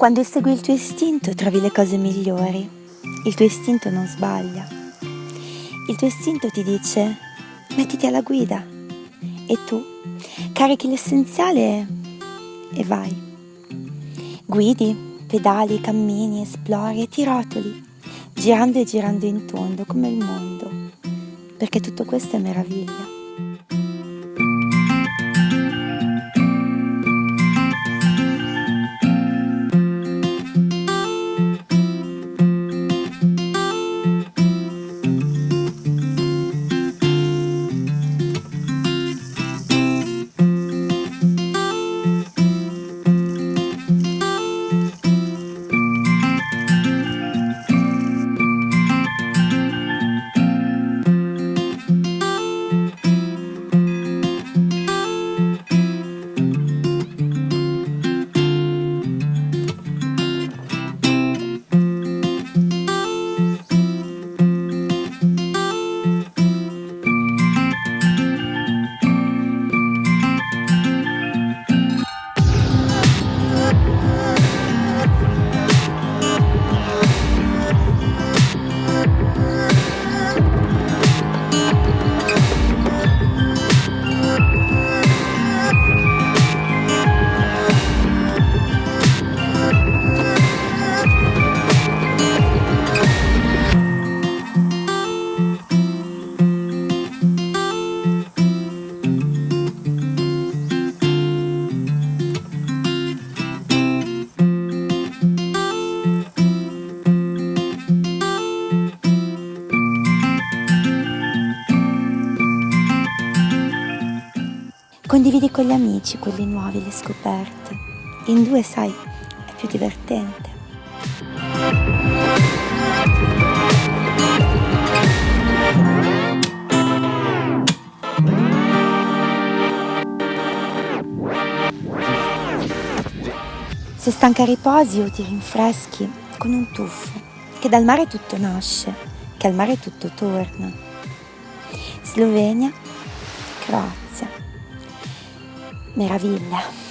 Quando segui il tuo istinto trovi le cose migliori. Il tuo istinto non sbaglia. Il tuo istinto ti dice mettiti alla guida e tu carichi l'essenziale e vai. Guidi, pedali, cammini, esplori e ti rotoli, girando e girando in tondo come il mondo, perché tutto questo è meraviglia. Condividi con gli amici quelli nuovi, le scoperte. In due, sai, è più divertente. Se stanca riposi o ti rinfreschi con un tuffo, che dal mare tutto nasce, che al mare tutto torna. Slovenia, Croazia meraviglia.